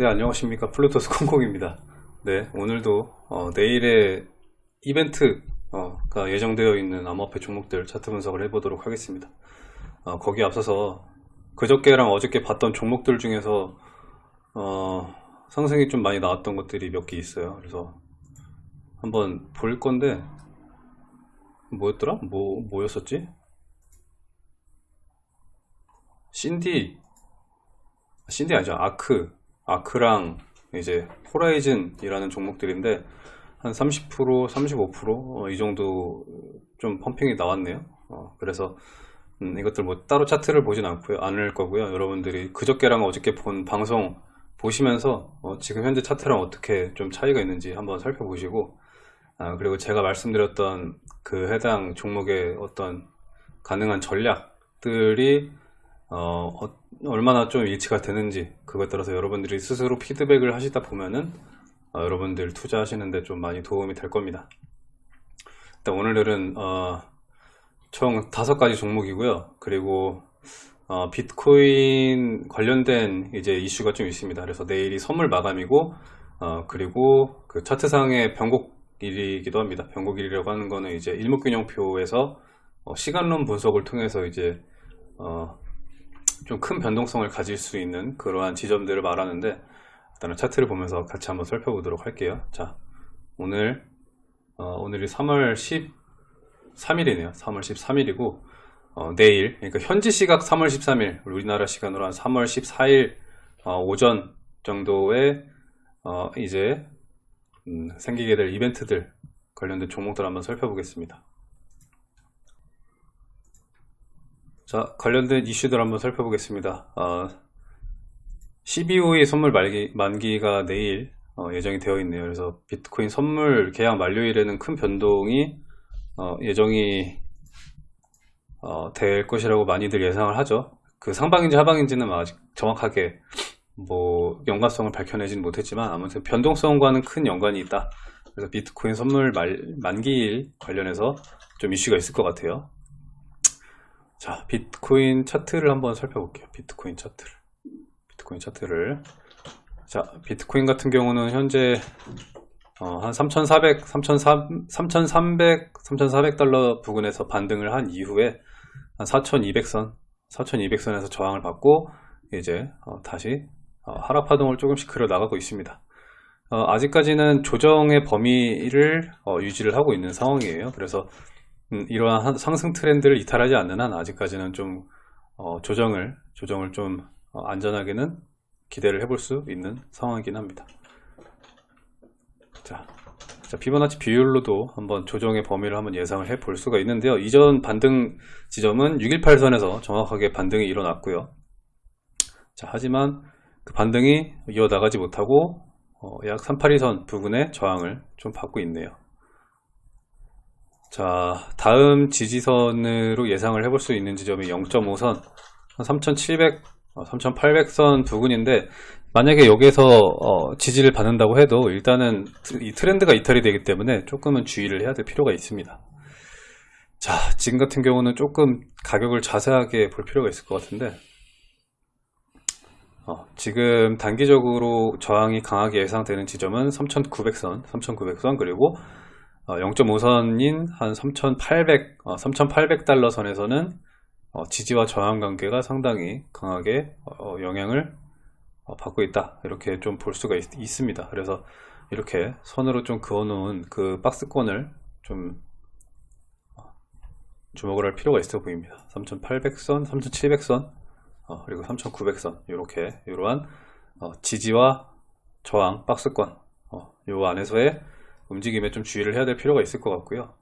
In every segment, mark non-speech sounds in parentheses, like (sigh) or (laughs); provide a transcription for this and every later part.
네 안녕하십니까. 플루토스 (laughs) 콩콩입니다. 네 오늘도 어, 내일의 이벤트가 예정되어 있는 암호화폐 종목들 차트 분석을 해보도록 하겠습니다. 어, 거기에 앞서서 그저께랑 어저께 봤던 종목들 중에서 어, 상승이 좀 많이 나왔던 것들이 몇 개 있어요. 그래서 한번 볼 건데 뭐였더라? 뭐, 뭐였었지? 신디. 신디 아니죠. 아크 아크랑 이제 호라이즌이라는 종목들인데 한 30% 35%이 정도 좀 펌핑이 나왔네요. 어, 그래서 음, 이것들 뭐 따로 차트를 보진 않고요. 않을 거고요. 여러분들이 그저께랑 어저께 본 방송 보시면서 어, 지금 현재 차트랑 어떻게 좀 차이가 있는지 한번 살펴보시고 아, 그리고 제가 말씀드렸던 그 해당 종목의 어떤 가능한 전략들이 어, 어, 얼마나 좀 일치가 되는지 그것에 따라서 여러분들이 스스로 피드백을 하시다 보면은 어, 여러분들 투자하시는데 좀 많이 도움이 될 겁니다. 일단 오늘은 어, 총 다섯 가지 종목이고요. 그리고 어, 비트코인 관련된 이제 이슈가 좀 있습니다. 그래서 내일이 선물 마감이고 어, 그리고 그 차트상의 변곡일이기도 합니다. 변곡일이라고 하는 거는 이제 일목균형표에서 어, 시간론 분석을 통해서 이제 어, 좀 큰 변동성을 가질 수 있는 그러한 지점들을 말하는데 일단은 차트를 보면서 같이 한번 살펴보도록 할게요. 자 오늘 어, 오늘이 3월 13일이네요. 3월 13일이고 어, 내일 그러니까 현지 시각 3월 13일 우리나라 시간으로 한 3월 14일 어, 오전 정도에 어, 이제 음, 생기게 될 이벤트들 관련된 종목들 한번 살펴보겠습니다 자 관련된 이슈들 한번 살펴보겠습니다. 어, CBO의 선물 말기, 만기 가 내일 어, 예정이 되어 있네요. 그래서 비트코인 선물 계약 만료일에는 큰 변동이 어, 예정이 어, 될 것이라고 많이들 예상을 하죠. 그 상방인지 하방인지는 아직 정확하게 뭐 연관성을 밝혀내지는 못했지만 아무튼 변동성과는 큰 연관이 있다. 그래서 비트코인 선물 말, 만기일 관련해서 좀 이슈가 있을 것 같아요 자 비트코인 차트를 한번 살펴볼게요 비트코인 차트를 비트코인 차트를 자 비트코인 같은 경우는 현재 어, 한 3,400, 3,300, 3,400달러 부근에서 반등을 한 이후에 한 4,200선, 4,200선에서 저항을 받고 이제 어, 다시 어, 하락 파동을 조금씩 그려 나가고 있습니다. 어, 아직까지는 조정의 범위를 어, 유지를 하고 있는 상황이에요. 그래서 음, 이러한 상승 트렌드를 이탈하지 않는 한 아직까지는 좀 어, 조정을 조정을 좀 어, 안전하게는 기대를 해볼 수 있는 상황이긴 합니다. 자, 자 피보나치 비율로도 한번 조정의 범위를 한번 예상을 해 볼 수가 있는데요. 이전 반등 지점은 618선에서 정확하게 반등이 일어났고요. 자, 하지만 그 반등이 이어나가지 못하고 어, 약 382선 부근의 저항을 좀 받고 있네요. 자 다음 지지선으로 예상을 해볼 수 있는 지점이 0.5선 3700 3800선 부근인데 만약에 여기에서 어, 지지를 받는다고 해도 일단은 이 트렌드가 이탈이 되기 때문에 조금은 주의를 해야 될 필요가 있습니다. 자 지금 같은 경우는 조금 가격을 자세하게 볼 필요가 있을 것 같은데 어, 지금 단기적으로 저항이 강하게 예상되는 지점은 3900선 3900선 그리고 0.5선인 어, 한 3,800, 3,800달러 어, 선에서는 어, 지지와 저항 관계가 상당히 강하게 영향을 받고 있다. 이렇게 좀 볼 수가 있, 습니다. 그래서 이렇게 선으로 좀 그어 놓은 그 박스권을 좀 주목을 할 필요가 있어 보입니다. 3800선 3700선 그리고 3900선 이렇게 이러한 지지와 저항 박스권 요 안에서의 움직임에 좀 주의를 해야 될 필요가 있을 것 같고요.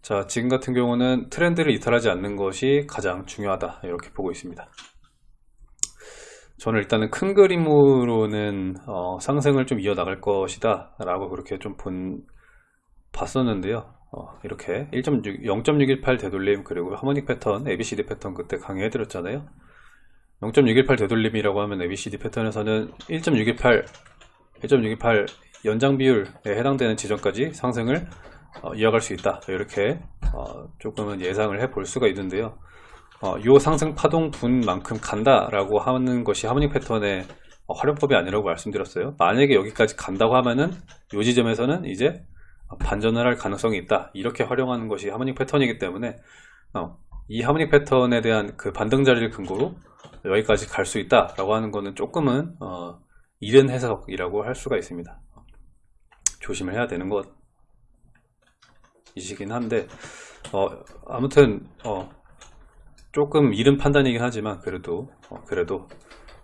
자 지금 같은 경우는 트렌드를 이탈하지 않는 것이 가장 중요하다 이렇게 보고 있습니다. 저는 일단은 큰 그림으로는 어, 상승을 좀 이어나갈 것이다 라고 그렇게 좀 본, 봤었는데요. 어, 이렇게 0.618 되돌림 그리고 하모닉 패턴 ABCD 패턴 그때 강의해 드렸잖아요. 0.618 되돌림이라고 하면 ABCD 패턴에서는 1.618 1.618 연장 비율에 해당되는 지점까지 상승을 어, 이어갈 수 있다 이렇게 어, 조금은 예상을 해 볼 수가 있는데요 이 어, 상승 파동 분만큼 간다 라고 하는 것이 하모닉 패턴의 어, 활용법이 아니라고 말씀드렸어요. 만약에 여기까지 간다고 하면은 이 지점에서는 이제 반전을 할 가능성이 있다. 이렇게 활용하는 것이 하모닉 패턴이기 때문에 어, 이 하모닉 패턴에 대한 그 반등 자리를 근거로 여기까지 갈 수 있다 라고 하는 거는 조금은 어, 이른 해석이라고 할 수가 있습니다. 조심을 해야 되는 것 이시긴 한데 어, 아무튼 어, 조금 이른 판단이긴 하지만 그래도 어, 그래도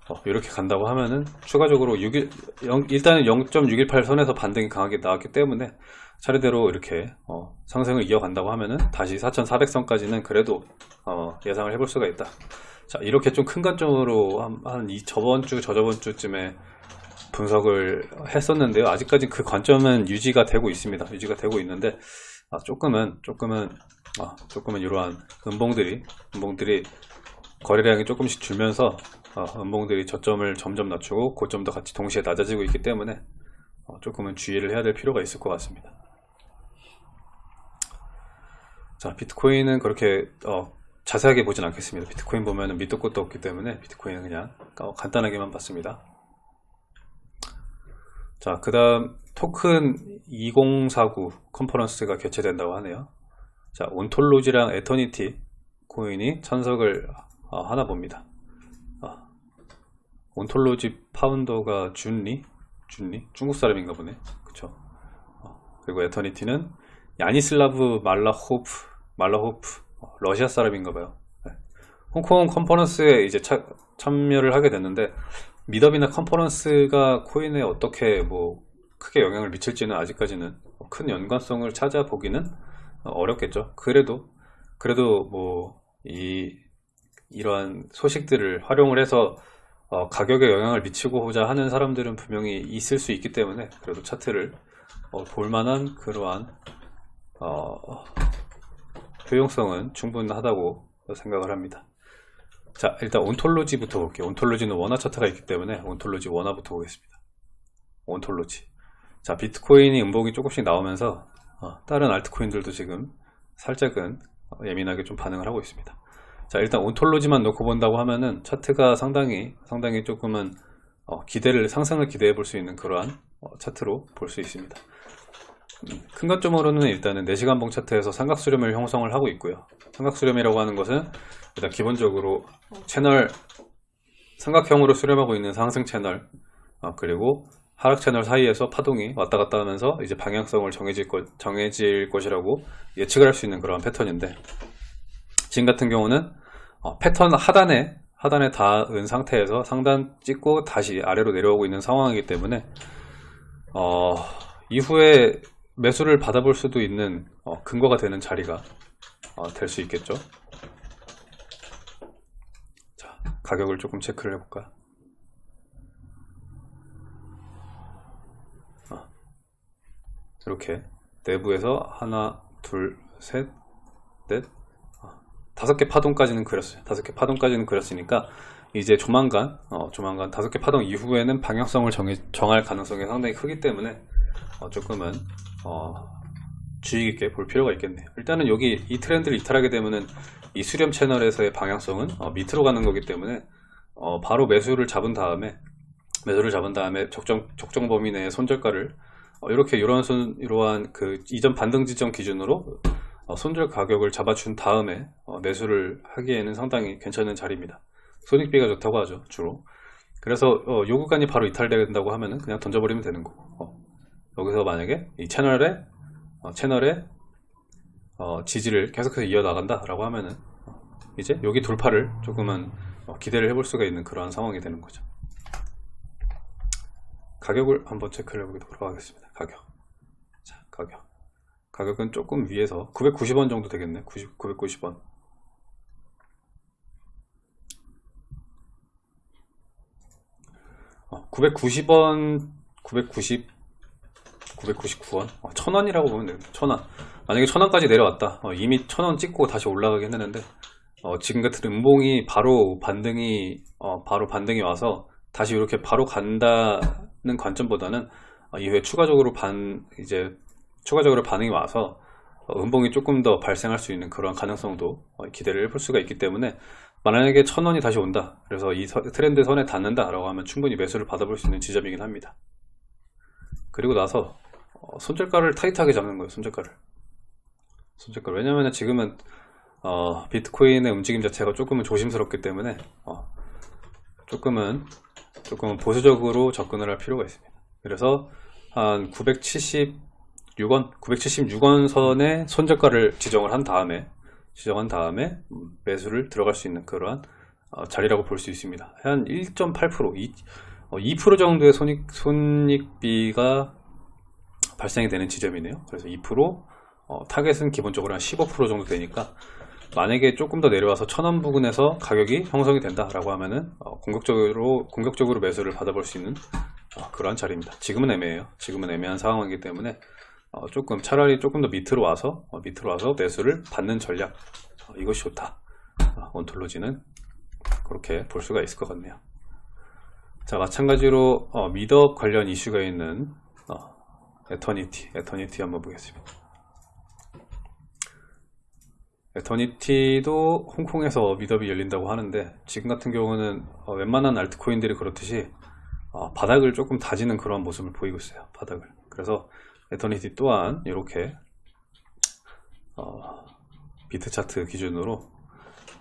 어, 이렇게 간다고 하면은 추가적으로 6일, 0, 일단은 0.618 선에서 반등이 강하게 나왔기 때문에 차례대로 이렇게 어, 상승을 이어간다고 하면은 다시 4,400선까지는 그래도 어, 예상을 해볼 수가 있다. 자 이렇게 좀 큰 관점으로 한, 한 이 저번 주 저저번 주쯤에 분석을 했었는데요. 아직까지 그 관점은 유지가 되고 있습니다. 유지가 되고 있는데 아, 조금은 조금은 아, 조금은 이러한 음봉들이 음봉들이 거래량이 조금씩 줄면서 어, 음봉들이 저점을 점점 낮추고 고점도 같이 동시에 낮아지고 있기 때문에 어, 조금은 주의를 해야 될 필요가 있을 것 같습니다. 자 비트코인은 그렇게 어, 자세하게 보진 않겠습니다. 비트코인 보면은 밑도 끝도 없기 때문에 비트코인은 그냥 어, 간단하게만 봤습니다. 자, 그 다음 토큰 2049 컨퍼런스가 개최된다고 하네요. 자, 온톨로지랑 에터니티 코인이 참석을 어, 하나 봅니다. 어, 온톨로지 파운더가 준리? 준리? 중국 사람인가 보네. 그쵸. 어, 그리고 에터니티는 야니슬라브 말라호프, 말라호프, 어, 러시아 사람인가 봐요. 네. 홍콩 컨퍼런스에 이제 차, 참여를 하게 됐는데, 미더비나 컨퍼런스가 코인에 어떻게 뭐 크게 영향을 미칠지는 아직까지는 큰 연관성을 찾아보기는 어렵겠죠. 그래도 그래도 뭐 이 이러한 소식들을 활용을 해서 어, 가격에 영향을 미치고자 하는 사람들은 분명히 있을 수 있기 때문에 그래도 차트를 어, 볼만한 그러한 어, 효용성은 충분하다고 생각을 합니다. 자 일단 온톨로지부터 볼게요. 온톨로지는 원화 차트가 있기 때문에 온톨로지 원화부터 보겠습니다. 온톨로지. 자 비트코인이 음봉이 조금씩 나오면서 어, 다른 알트코인들도 지금 살짝은 예민하게 좀 반응을 하고 있습니다. 자 일단 온톨로지만 놓고 본다고 하면은 차트가 상당히 상당히 조금은 어, 기대를 상승을 기대해 볼 수 있는 그러한 어, 차트로 볼 수 있습니다. 음, 큰 관점으로는 일단은 4시간봉 차트에서 삼각수렴을 형성을 하고 있고요. 삼각수렴이라고 하는 것은 일단 기본적으로 채널 삼각형으로 수렴하고 있는 상승 채널 어, 그리고 하락 채널 사이에서 파동이 왔다 갔다 하면서 이제 방향성을 정해질, 것, 정해질 것이라고 예측을 할 수 있는 그런 패턴인데 지금 같은 경우는 어, 패턴 하단에 하단에 닿은 상태에서 상단 찍고 다시 아래로 내려오고 있는 상황이기 때문에 어, 이후에 매수를 받아볼 수도 있는 어, 근거가 되는 자리가 어, 될수 있겠죠? 가격을 조금 체크를 해볼까? 아, 이렇게 내부에서 하나 둘셋넷 아, 다섯 개 파동까지는 그렸어요. 다섯 개 파동까지는 그렸으니까 이제 조만간 어, 조만간 다섯 개 파동 이후에는 방향성을 정해, 정할 가능성이 상당히 크기 때문에 어, 조금은 어, 주의 깊게 볼 필요가 있겠네요 일단은 여기 이 트렌드를 이탈하게 되면은 이 수렴 채널에서의 방향성은 어, 밑으로 가는 거기 때문에 어, 바로 매수를 잡은 다음에 매수를 잡은 다음에 적정 적정 범위 내에 손절가를 어, 이렇게 손 이러한 그 이전 반등 지점 기준으로 어, 손절 가격을 잡아준 다음에 어, 매수를 하기에는 상당히 괜찮은 자리입니다. 손익비가 좋다고 하죠 주로. 그래서 어, 요 구간이 바로 이탈된다고 하면은 그냥 던져버리면 되는 거고. 어, 여기서 만약에 이 채널에 어, 채널에 어, 지지를 계속해서 이어나간다 라고 하면은 어, 이제 여기 돌파를 조금은 어, 기대를 해볼 수가 있는 그러한 상황이 되는 거죠. 가격을 한번 체크를 해보도록 하겠습니다. 가격. 자, 가격. 가격은 조금 위에서 990원 정도 되겠네. 90, 990원. 어, 990원, 990, 999원? 어, 1000원이라고 보면 됩니다. 1000원. 만약에 1000원까지 내려왔다. 어, 이미 1000원 찍고 다시 올라가긴 했는데, 어, 지금 같은 음봉이 바로 반등이, 어, 바로 반등이 와서 다시 이렇게 바로 간다는 관점보다는 어, 이후에 추가적으로 반, 이제, 추가적으로 반응이 와서 어, 음봉이 조금 더 발생할 수 있는 그런 가능성도 어, 기대를 해볼 수가 있기 때문에 만약에 천 원이 다시 온다 그래서 이 서- 트렌드 선에 닿는다 라고 하면 충분히 매수를 받아볼 수 있는 지점이긴 합니다 그리고 나서 어, 손절가를 타이트하게 잡는 거예요 손절가를. 손절가 왜냐면 지금은 어, 비트코인의 움직임 자체가 조금은 조심스럽기 때문에 어, 조금은 조금은 보수적으로 접근을 할 필요가 있습니다. 그래서 한 976원 976원 선에 손절가를 지정을 한 다음에 지정한 다음에 음, 매수를 들어갈 수 있는 그러한 어, 자리라고 볼 수 있습니다. 한 1.8% 2, 어, 2% 정도의 손익, 손익비가 발생이 되는 지점이네요. 그래서 2% 어, 타겟은 기본적으로 한 15% 정도 되니까 만약에 조금 더 내려와서 천원 부근에서 가격이 형성이 된다라고 하면은 어, 공격적으로 공격적으로 매수를 받아볼 수 있는 어, 그러한 자리입니다. 지금은 애매해요. 지금은 애매한 상황이기 때문에 어, 조금 차라리 조금 더 밑으로 와서 어, 밑으로 와서 매수를 받는 전략 어, 이것이 좋다. 어, 온톨로지는 그렇게 볼 수가 있을 것 같네요. 자 마찬가지로 어, meetup 관련 이슈가 있는 어, 에터니티 에터니티 한번 보겠습니다. 에터니티도 홍콩에서 meetup이 열린다고 하는데 지금 같은 경우는 어, 웬만한 알트코인들이 그렇듯이 어, 바닥을 조금 다지는 그런 모습을 보이고 있어요. 바닥을. 그래서 에터니티 또한 이렇게 어, 비트 차트 기준으로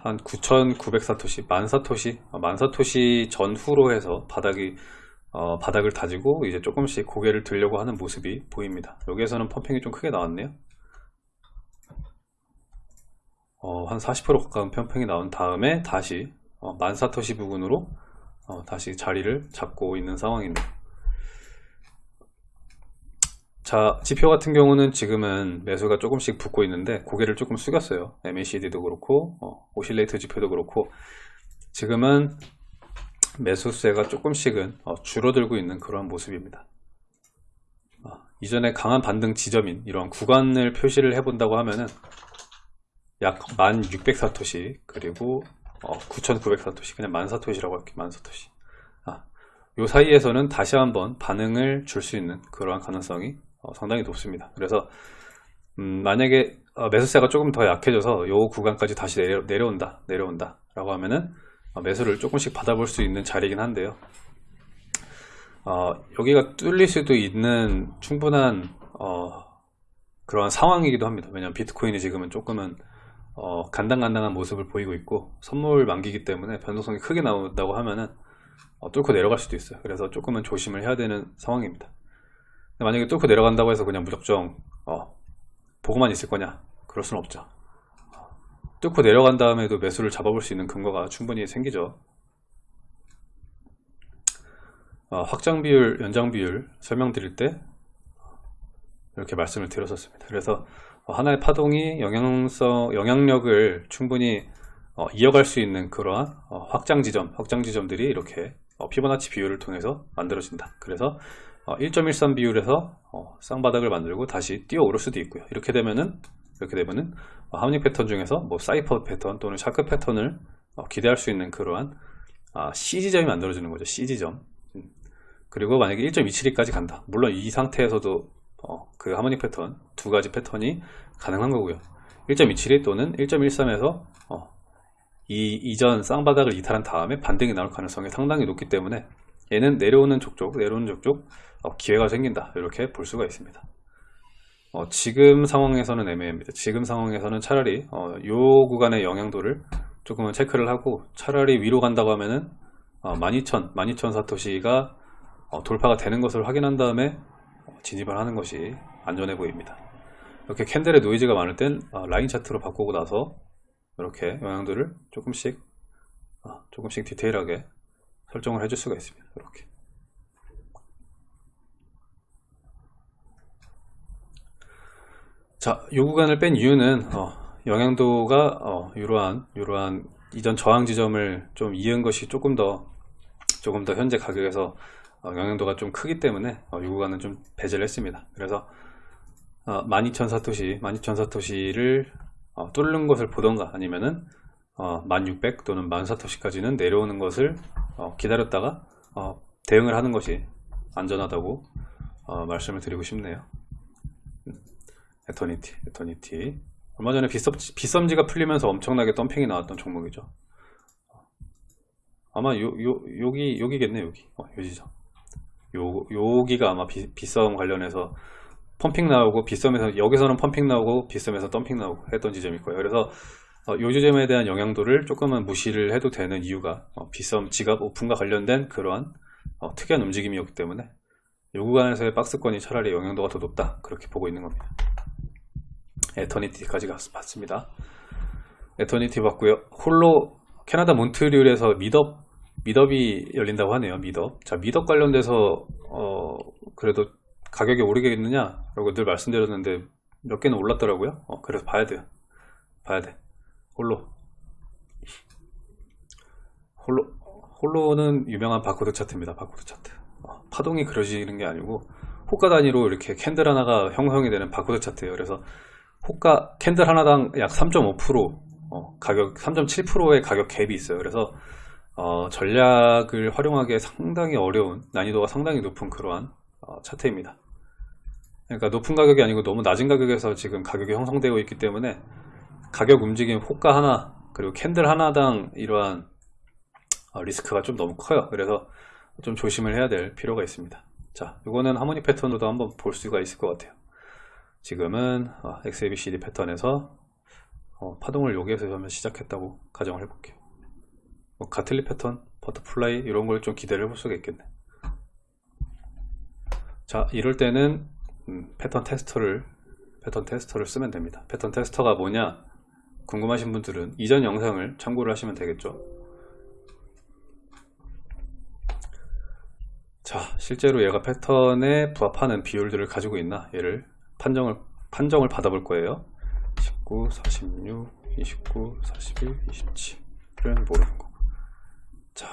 한 9,900 사토시, 만 사토시, 어, 만사토시 전후로 해서 바닥이 어, 바닥을 다지고 이제 조금씩 고개를 들려고 하는 모습이 보입니다. 여기에서는 펌핑이 좀 크게 나왔네요. 어, 한 40% 가까운 펌핑이 나온 다음에 다시 어, 만사토시 부근으로 어, 다시 자리를 잡고 있는 상황인데 자 지표 같은 경우는 지금은 매수가 조금씩 붙고 있는데 고개를 조금 숙였어요 MACD도 그렇고 어, 오실레이트 지표도 그렇고 지금은 매수세가 조금씩은 어, 줄어들고 있는 그런 모습입니다. 어, 이전에 강한 반등 지점인 이런 구간을 표시를 해 본다고 하면은 약 1600사토시 그리고 어, 9900사토시 그냥 만사토시라고 할게요 만사토시. 아, 요 사이에서는 다시 한번 반응을 줄 수 있는 그러한 가능성이 어, 상당히 높습니다. 그래서 음, 만약에 어, 매수세가 조금 더 약해져서 요 구간까지 다시 내려, 내려온다 내려온다 라고 하면은 어, 매수를 조금씩 받아볼 수 있는 자리이긴 한데요. 어, 여기가 뚫릴 수도 있는 충분한 어, 그러한 상황이기도 합니다. 왜냐면 비트코인이 지금은 조금은 어, 간당간당한 모습을 보이고 있고 선물 만기기 때문에 변동성이 크게 나온다고 하면은 어, 뚫고 내려갈 수도 있어요. 그래서 조금은 조심을 해야 되는 상황입니다. 만약에 뚫고 내려간다고 해서 그냥 무작정 어, 보고만 있을 거냐? 그럴 수는 없죠. 어, 뚫고 내려간 다음에도 매수를 잡아볼 수 있는 근거가 충분히 생기죠 어, 확장 비율 연장 비율 설명드릴 때 이렇게 말씀을 드렸었습니다 그래서 어, 하나의 파동이 영향성, 영향력을 충분히 어, 이어갈 수 있는 그러한 어, 확장 지점, 확장 지점들이 이렇게 어, 피보나치 비율을 통해서 만들어진다. 그래서 1.13 비율에서 어, 쌍바닥을 만들고 다시 뛰어 오를 수도 있고요. 이렇게 되면은 이렇게 되면은 어, harmonic 패턴 중에서 뭐 사이퍼 패턴 또는 shark 패턴을 어, 기대할 수 있는 그러한 아, C 지점이 만들어지는 거죠. C 지점. 음. 그리고 만약에 1.272까지 간다. 물론 이 상태에서도 어, 그 harmonic 패턴 두 가지 패턴이 가능한 거고요 1.272 또는 1.13에서 어, 이 이전 쌍바닥을 이탈한 다음에 반등이 나올 가능성이 상당히 높기 때문에 얘는 내려오는 족족 내려오는 족족 어, 기회가 생긴다 이렇게 볼 수가 있습니다 어, 지금 상황에서는 애매합니다. 지금 상황에서는 차라리 어, 요 구간의 영향도를 조금은 체크를 하고 차라리 위로 간다고 하면은 어, 12,000 12,000 사토시가 어, 돌파가 되는 것을 확인한 다음에 진입을 하는 것이 안전해 보입니다. 이렇게 캔들의 노이즈가 많을 땐 어, 라인 차트로 바꾸고 나서 이렇게 영향들을 조금씩 어, 조금씩 디테일하게 설정을 해줄 수가 있습니다. 이렇게 자, 이 구간을 뺀 이유는 어, 영향도가 어, 이러한 이러한 이전 저항 지점을 좀 이은 것이 조금 더 조금 더 현재 가격에서 어, 영향도가 좀 크기 때문에 어, 이 구간은 좀 배제를 했습니다. 그래서 어, 12,000 사토시, 12,000 사토시를 어, 뚫는 것을 보던가 아니면은 어, 1600 또는 10,000사토시까지는 내려오는 것을 어, 기다렸다가 어, 대응을 하는 것이 안전하다고 어, 말씀을 드리고 싶네요. 음, 에터니티, 에터니티. 얼마 전에 빗썸, 빗썸지 가 풀리면서 엄청나게 덤핑이 나왔던 종목이죠. 아마 요, 요, 여기, 여기겠네, 여기. 어, 요 지점. 요, 여기가 아마 비, 비싸움 관련해서 펌핑 나오고 비썸에서 여기서는 펌핑 나오고 비썸에서 덤핑 나오고 했던 지점일 거예요. 그래서 어, 요 지점에 대한 영향도를 조금은 무시를 해도 되는 이유가 어, 비썸 지갑 오픈과 관련된 그러한 어, 특이한 움직임이었기 때문에 요 구간에서의 박스권이 차라리 영향도가 더 높다 그렇게 보고 있는 겁니다. 에터니티까지 봤습니다. 에터니티 봤고요. 홀로 캐나다 몬트리올에서 meetup meetup이 열린다고 하네요. meetup. 자, meetup 관련돼서 어 그래도 가격이 오르겠느냐? 라고 늘 말씀드렸는데 몇 개는 올랐더라고요. 어, 그래서 봐야 돼요. 봐야 돼. 홀로. 홀로 홀로는 유명한 바코드 차트입니다. 바코드 차트. 어, 파동이 그려지는 게 아니고 호가 단위로 이렇게 캔들 하나가 형성이 되는 바코드 차트예요. 그래서 호가 캔들 하나당 약 3.5% 어, 가격 3.7%의 가격 갭이 있어요. 그래서 어, 전략을 활용하기에 상당히 어려운 난이도가 상당히 높은 그러한 어, 차트입니다. 그러니까 높은 가격이 아니고 너무 낮은 가격에서 지금 가격이 형성되고 있기 때문에 가격 움직임 호가 하나 그리고 캔들 하나당 이러한 어, 리스크가 좀 너무 커요. 그래서 좀 조심을 해야 될 필요가 있습니다. 자, 이거는 harmonic 패턴으로도 한번 볼 수가 있을 것 같아요. 지금은 어, XABCD 패턴에서 어, 파동을 여기에서 한번 시작했다고 가정을 해볼게요. 뭐 Gartley 패턴, butterfly 이런 걸 좀 기대를 해볼 수가 있겠네. 자, 이럴 때는 음, 패턴 테스터를 패턴 테스터를 쓰면 됩니다. 패턴 테스터가 뭐냐 궁금하신 분들은 이전 영상을 참고를 하시면 되겠죠. 자, 실제로 얘가 패턴에 부합하는 비율들을 가지고 있나 얘를 판정을 판정을 받아볼 거예요. 19, 46, 29, 41, 27은 모르는 거. 자,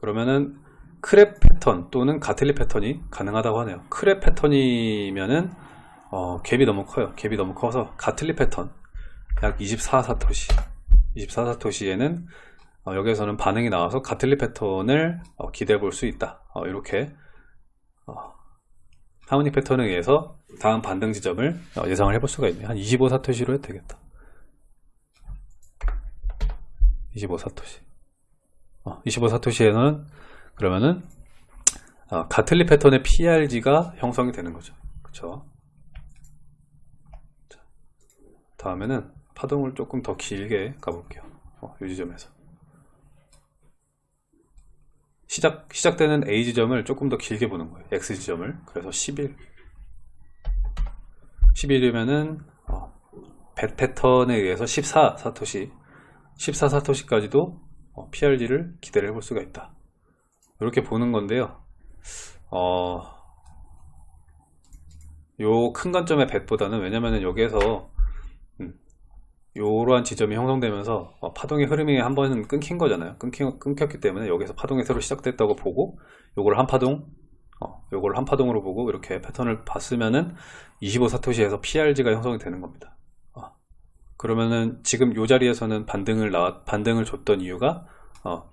그러면은 크랩 패턴 또는 가틀리 패턴이 가능하다고 하네요. 크랩 패턴이면은 어, 갭이 너무 커요. 갭이 너무 커서 가틀리 패턴 약 24사토시 24사토시에는 어, 여기에서는 반응이 나와서 가틀리 패턴을 어, 기대해 볼 수 있다. 어, 이렇게 하모닉 패턴에 의해서 다음 반등 지점을 어, 예상을 해볼 수가 있네요. 한 25사토시로 해도 되겠다. 25사토시. 어, 25사토시에는 그러면은 어, 가틀리 패턴의 PRG가 형성이 되는 거죠. 그쵸? 자, 다음에는 파동을 조금 더 길게 가볼게요. 어, 이 지점에서. 시작, 시작되는 A 지점을 조금 더 길게 보는 거예요. X 지점을. 그래서 11. 11이면은, 어, 배 패턴에 의해서 14 사토시, 14 사토시까지도 어, PRG를 기대를 해볼 수가 있다. 이렇게 보는 건데요. 어, 요 큰 관점의 뱃보다는 왜냐면은 여기에서 음, 요러한 지점이 형성되면서 어, 파동의 흐름이 한 번은 끊긴 거잖아요. 끊긴, 끊겼기 때문에 여기서 파동이 새로 시작됐다고 보고 요걸 한 파동 어, 요걸 한 파동으로 보고 이렇게 패턴을 봤으면은 25사토시에서 PRG가 형성이 되는 겁니다. 어, 그러면은 지금 요 자리에서는 반등을 나 반등을 줬던 이유가 어,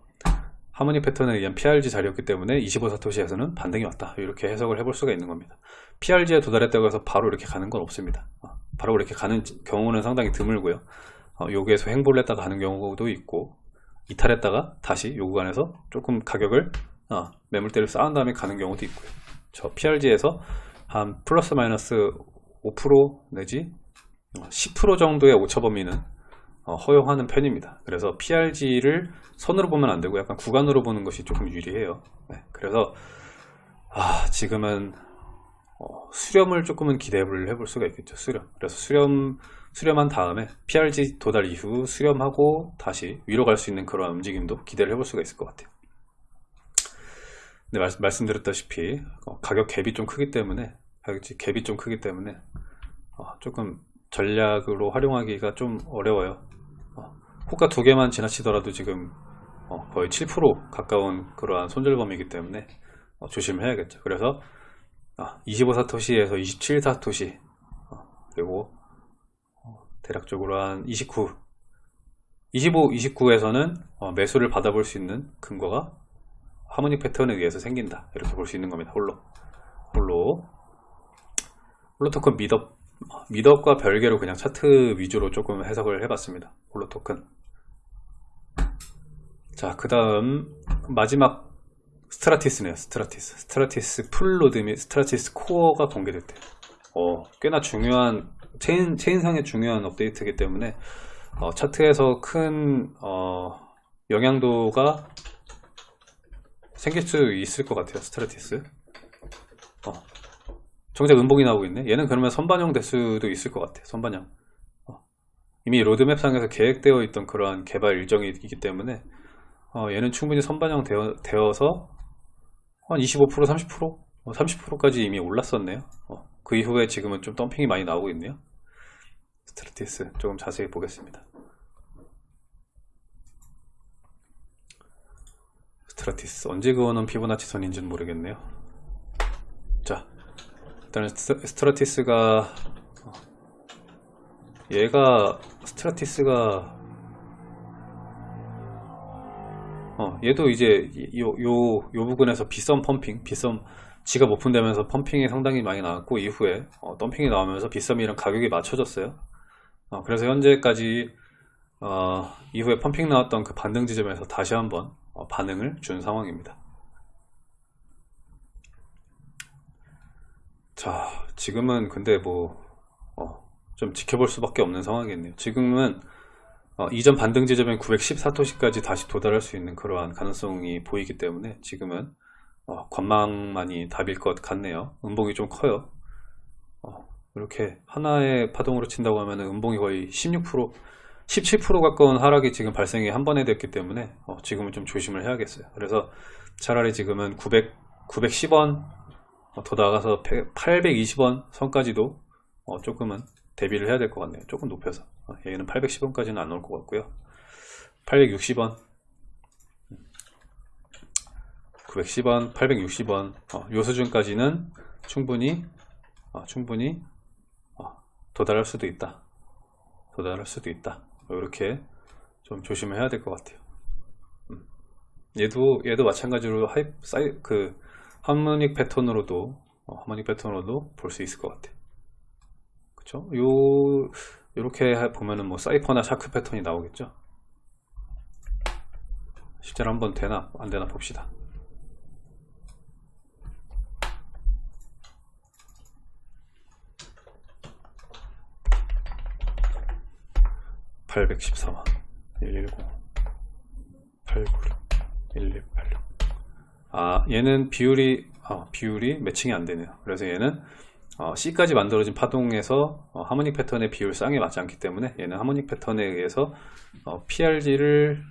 하모니 패턴에 의한 PRG 자리였기 때문에 25사토시에서는 반등이 왔다 이렇게 해석을 해볼 수가 있는 겁니다 PRG에 도달했다고 해서 바로 이렇게 가는 건 없습니다 어, 바로 이렇게 가는 경우는 상당히 드물고요 어, 여기에서 횡보를 했다가 가는 경우도 있고 이탈했다가 다시 요 구간에서 조금 가격을 어, 매물대를 쌓은 다음에 가는 경우도 있고요 저 PRG에서 한 플러스 마이너스 5% 내지 10% 정도의 오차 범위는 어, 허용하는 편입니다. 그래서 PRG를 선으로 보면 안 되고 약간 구간으로 보는 것이 조금 유리해요. 네, 그래서 아, 지금은 어, 수렴을 조금은 기대를 해볼 수가 있겠죠. 수렴. 그래서 수렴 수렴한 다음에 PRG 도달 이후 수렴하고 다시 위로 갈 수 있는 그런 움직임도 기대를 해볼 수가 있을 것 같아요. 네, 말씀, 드렸다시피 어, 가격 갭이 좀 크기 때문에 가격 갭이 좀 크기 때문에 어, 조금 전략으로 활용하기가 좀 어려워요. 호가 두 개만 지나치더라도 지금 어, 거의 7% 가까운 그러한 손절범이기 때문에 어, 조심해야겠죠. 그래서 아, 25사토시에서 27사토시 어, 그리고 어, 대략적으로 한 29, 25, 29에서는 매수를 받아볼 수 있는 근거가 하모닉 패턴에 의해서 생긴다. 이렇게 볼 수 있는 겁니다. 홀로 홀로 홀로 토큰 미덥 meetup과 별개로 그냥 차트 위주로 조금 해석을 해봤습니다. 홀로 토큰 자, 그 다음 마지막 스트라티스네요. 스트라티스. 스트라티스 full node 및 스트라티스 코어가 공개됐대요. 어, 꽤나 중요한 체인 체인상의 중요한 업데이트이기 때문에 어, 차트에서 큰 어, 영향도가 생길 수 있을 것 같아요. 스트라티스. 어. 정작 음봉이 나오고 있네. 얘는 그러면 선반영 될 수도 있을 것 같아. 선반영. 어. 이미 로드맵상에서 계획되어 있던 그러한 개발 일정이 있기 때문에 어, 얘는 충분히 선반영 되어, 되어서 한 25% 30% 30%까지 이미 올랐었네요. 어, 그 이후에 지금은 좀 덤핑이 많이 나오고 있네요. 스트라티스 조금 자세히 보겠습니다. 스트라티스 언제 그어놓은 피보나치 선인지는 모르겠네요. 자, 스트- 스트라티스가 어, 얘가 스트라티스가 어, 얘도 이제 요, 요, 요 부분에서 빗썸 펌핑, 빗썸 지갑 오픈되면서 펌핑이 상당히 많이 나왔고 이후에 어, 덤핑이 나오면서 빗썸이랑 가격이 맞춰졌어요. 어, 그래서 현재까지 어, 이후에 펌핑 나왔던 그 반등 지점에서 다시 한번 어, 반응을 준 상황입니다. 자, 지금은 근데 뭐, 어, 좀 지켜볼 수밖에 없는 상황이겠네요. 지금은 어, 이전 반등 지점인 914토시까지 다시 도달할 수 있는 그러한 가능성이 보이기 때문에 지금은 어, 관망만이 답일 것 같네요. 음봉이 좀 커요. 어, 이렇게 하나의 파동으로 친다고 하면 음봉이 거의 16% 17% 가까운 하락이 지금 발생이 한 번에 됐기 때문에 어, 지금은 좀 조심을 해야겠어요. 그래서 차라리 지금은 900, 910원 어, 더 나가서 820원 선까지도 어, 조금은 대비를 해야 될 것 같네요. 조금 높여서 어, 얘는 810원까지는 안 올 것 같고요. 860원 910원, 860원 어, 요 수준까지는 충분히 어, 충분히 어, 도달할 수도 있다. 도달할 수도 있다. 이렇게 좀 조심을 해야 될 것 같아요. 음. 얘도 얘도 마찬가지로 하이 사이 그 harmonic 패턴으로도 어, harmonic 패턴으로도 볼 수 있을 것 같아. 그쵸? 요 이렇게 보면은 뭐 사이퍼나 샤크 패턴이 나오겠죠. 실제로 한번 되나 안 되나 봅시다. 814만 110 896 1186 아 얘는 비율이 아, 비율이 매칭이 안 되네요 그래서 얘는 어, C까지 만들어진 파동에서 어, 하모닉 패턴의 비율 쌍에 맞지 않기 때문에 얘는 하모닉 패턴에 의해서 어, PRG를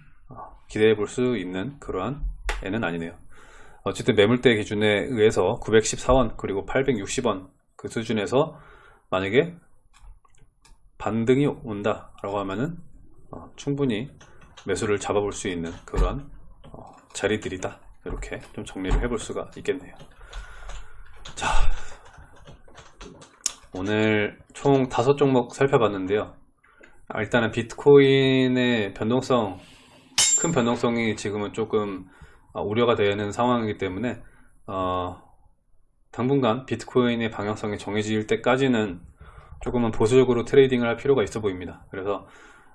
기대해 볼 수 있는 그러한 애는 아니네요. 어쨌든 매물대 기준에 의해서 914원 그리고 860원 그 수준에서 만약에 반등이 온다 라고 하면은 어, 충분히 매수를 잡아볼 수 있는 그러한 어, 자리들이다. 이렇게 좀 정리를 해볼 수가 있겠네요 자 오늘 총 다섯 종목 살펴봤는데요 아, 일단은 비트코인의 변동성 큰 변동성이 지금은 조금 어, 우려가 되는 상황이기 때문에 어, 당분간 비트코인의 방향성이 정해질 때까지는 조금은 보수적으로 trading을 할 필요가 있어 보입니다. 그래서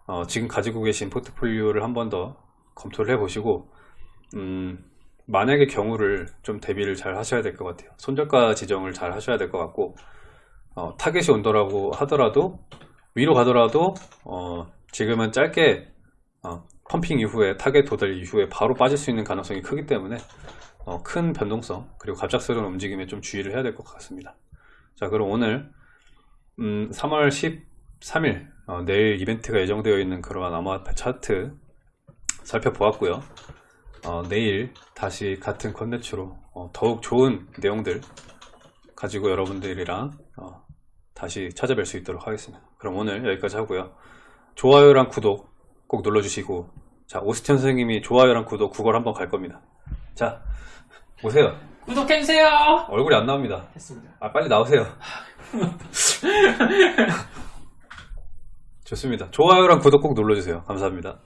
어, 지금 가지고 계신 포트폴리오를 한 번 더 검토를 해 보시고 음, 만약의 경우를 좀 대비를 잘 하셔야 될 것 같아요. 손절가 지정을 잘 하셔야 될 것 같고 어, 타겟이 온더라고 하더라도 위로 가더라도 어, 지금은 짧게 어, pumping 이후에 타겟 도달 이후에 바로 빠질 수 있는 가능성이 크기 때문에 어, 큰 변동성 그리고 갑작스러운 움직임에 좀 주의를 해야 될 것 같습니다. 자 그럼 오늘 음, 3월 13일 어, 내일 이벤트가 예정되어 있는 그러한 암호화폐 차트 살펴보았고요. 어, 내일 다시 같은 컨텐츠로 어, 더욱 좋은 내용들 가지고 여러분들이랑 어, 다시 찾아뵐 수 있도록 하겠습니다. 그럼 오늘 여기까지 하고요. 좋아요랑 구독 꼭 눌러주시고 자 오스천 선생님이 좋아요랑 구독 구걸 한번 갈 겁니다. 자 오세요. 구독해주세요. 얼굴이 안 나옵니다. 했습니다. 아 빨리 나오세요. (laughs) 좋습니다. 좋아요랑 구독 꼭 눌러주세요. 감사합니다.